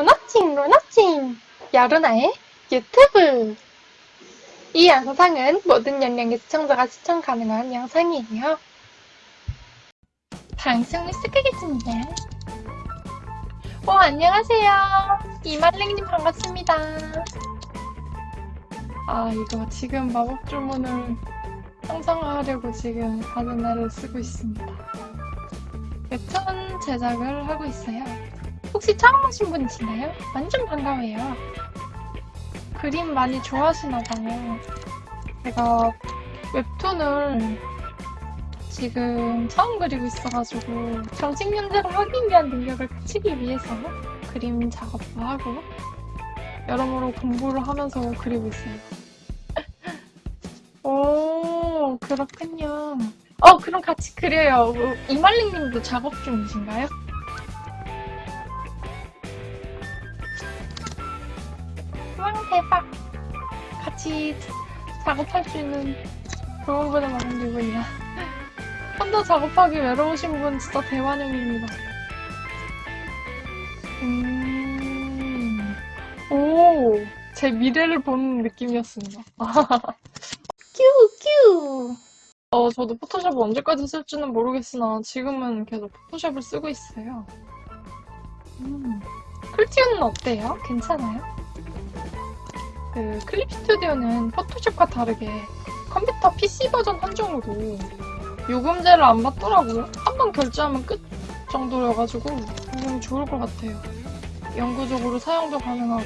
로나칭 로나칭 여루나의 유튜브 이 영상은 모든 연령의 시청자가 시청 가능한 영상이에요. 방송을 시작하겠습니다. 어 안녕하세요. 이말랭님 반갑습니다. 아 이거 지금 마법 주문을 형성하려고 지금 바나나를 쓰고 있습니다. 웹툰 제작을 하고 있어요. 혹시 처음 오신 분이신가요? 완전 반가워요. 그림 많이 좋아하시나봐요. 제가 웹툰을 지금 처음 그리고 있어가지고 정식 연재를 하기 위한 능력을 갖추기 위해서 그림 작업도 하고 여러모로 공부를 하면서 그리고 있어요. 오 그렇군요. 어 그럼 같이 그려요. 이말링님도 작업 중이신가요? 와 대박 같이 작업할 수 있는 좋은 분을 만난 기분이야. 혼자 작업하기 외로우신 분 진짜 대환영입니다. 음... 오, 제 미래를 보는 느낌이었습니다. 큐 큐. 어, 저도 포토샵을 언제까지 쓸지는 모르겠으나 지금은 계속 포토샵을 쓰고 있어요. 음. 클튜는 어때요? 괜찮아요? 그 클립 스튜디오는 포토샵과 다르게 컴퓨터 PC 버전 한정으로 요금제를 안 받더라고요. 한 번 결제하면 끝 정도여가지고 굉장히 좋을 것 같아요. 영구적으로 사용도 가능하고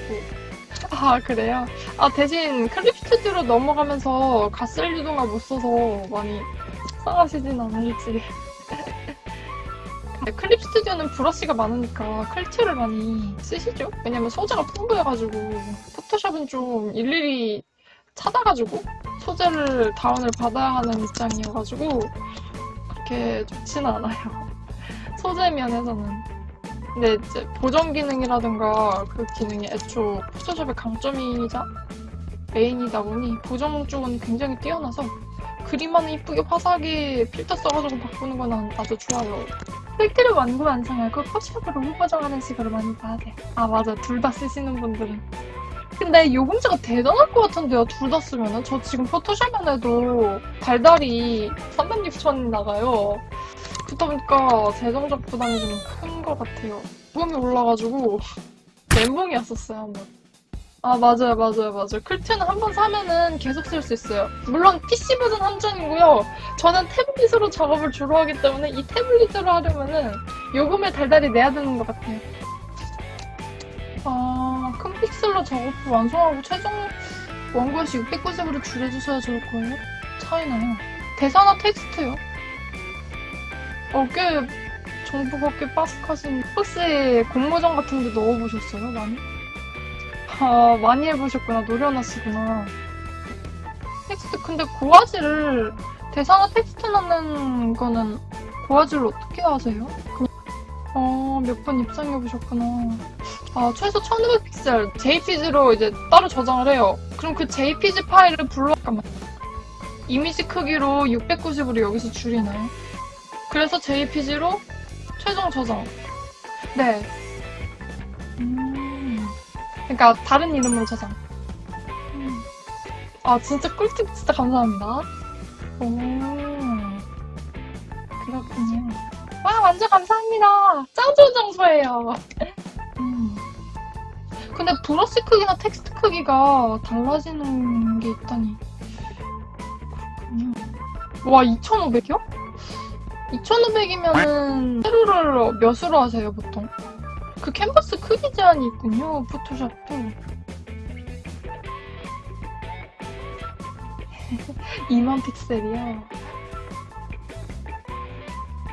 아 그래요? 아 대신 클립 스튜디오로 넘어가면서 가스를 유동화 못 써서 많이 속상하시진 않을지 네, 클립 스튜디오는 브러쉬가 많으니까 클티를 많이 쓰시죠? 왜냐면 소재가 풍부해가지고 포토샵은 좀 일일이 찾아가지고 소재를 다운을 받아야 하는 입장이어가지고 그렇게 좋지는 않아요. 소재 면에서는. 근데 이제 보정 기능이라든가 그 기능이 애초 포토샵의 강점이자 메인이다 보니 보정 쪽은 굉장히 뛰어나서 그림만 이쁘게 화사하게 필터 써가지고 바꾸는 건 아주 좋아요. 필트를 완구 완성하고 포샵으로 후보정하는 식으로 많이 봐야 돼요. 아 맞아 둘 다 쓰시는 분들은. 근데 요금제가 대단할 것 같은데요 둘 다 쓰면은? 저 지금 포토샵만 해도 달달이 360천 나가요. 그러다 보니까 재정적 부담이 좀 큰 것 같아요. 요금이 올라가지고 멘붕이었었어요 한번. 아 맞아요 맞아요 맞아요. 클트는 한 번 사면은 계속 쓸 수 있어요. 물론 PC 버전 한정이고요. 저는 태블릿으로 작업을 주로 하기 때문에 이 태블릿으로 하려면은 요금을 달달이 내야 되는 것 같아요. 아큰 픽셀로 작업을 완성하고 최종 원고에서 690으로 줄여주셔야 좋을 거예요. 차이나요. 대사나 텍스트요? 어꽤 정보가 꽤 빠삭하신 혹시 공모전 같은 데 넣어보셨어요 많이? 아, 많이 해보셨구나. 노려보셨구나. 텍스트, 근데 고화질을, 대사나 텍스트 넣는 거는 고화질을 어떻게 하세요? 그, 어, 몇 번 입상해보셨구나. 아, 최소 1500픽셀, JPG로 이제 따로 저장을 해요. 그럼 그 JPG 파일을 불러, 잠깐만. 이미지 크기로 690으로 여기서 줄이나요? 그래서 JPG로 최종 저장. 네. 음. 그러니까 다른 이름으로 저장. 음. 아 진짜 꿀팁 진짜 감사합니다. 오 그렇군요. 와 완전 감사합니다. 짱 좋은 장소예요. 음. 근데 브러쉬 크기나 텍스트 크기가 달라지는 게 있다니. 와 2,500이요? 2,500이면은 세로를 몇으로 하세요 보통? 그 캔버스 크기 제한이 있군요, 포토샵도. 2만 픽셀이요?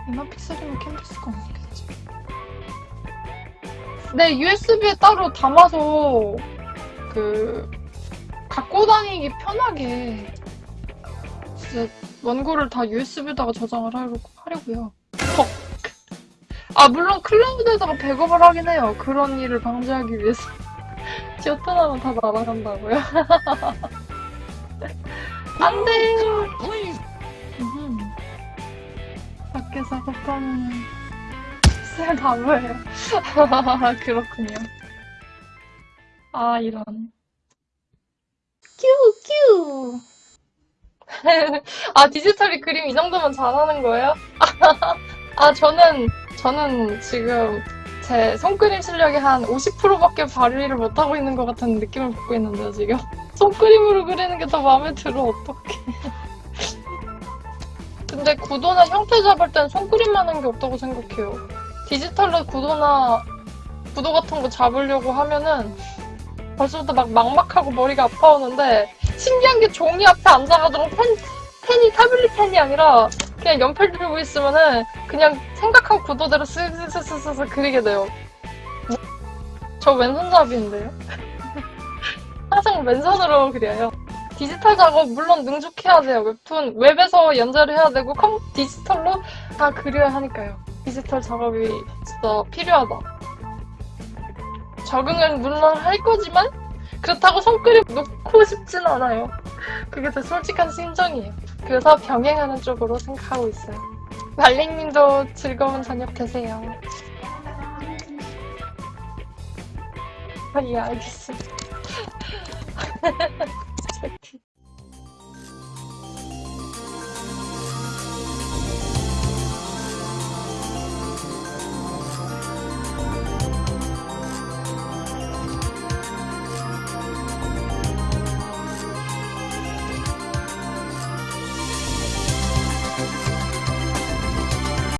2만 픽셀이면 캔버스가 없겠지. 네, USB에 따로 담아서 그 갖고 다니기 편하게 진짜 원고를 다 USB에다가 저장을 하려고요. 아 물론 클라우드에다가 백업을 하긴 해요. 그런 일을 방지하기 위해서. 지오타나면 다 날아간다고요? 안 돼! 음. 밖에 작업하면 쎄 바보예요. 그렇군요. 아, 이런. 큐, 큐. 아, 디지털이 그림 이 정도면 잘하는 거예요? 아, 저는, 저는 지금 제 손그림 실력이 한 50%밖에 발휘를 못하고 있는 것 같은 느낌을 받고 있는데요, 지금. 손그림으로 그리는 게 더 마음에 들어, 어떡해. 근데 구도나 형태 잡을 땐 손그림 하는 게 없다고 생각해요. 디지털로 구도나 구도 같은 거 잡으려고 하면은 벌써부터 막 막막하고 머리가 아파오는데 신기한 게 종이 앞에 앉아가지고 펜, 펜이 타블릿 펜이 아니라 그냥 연필 들고 있으면은 그냥 생각한 구도대로 쓱쓱쓱쓱쓱 그리게 돼요. 저 왼손잡이인데요? 항상 왼손으로 그려요. 디지털 작업 물론 능숙해야 돼요. 웹툰 웹에서 연재를 해야 되고 컴 디지털로 다 그려야 하니까요. 디지털 작업이 진짜 필요하다. 적응은 물론 할 거지만 그렇다고 손그림 놓고 싶진 않아요. 그게 제 솔직한 심정이에요. 그래서 병행하는 쪽으로 생각하고 있어요. 말링님도 즐거운 저녁 되세요. 아, 예, 알겠습니다.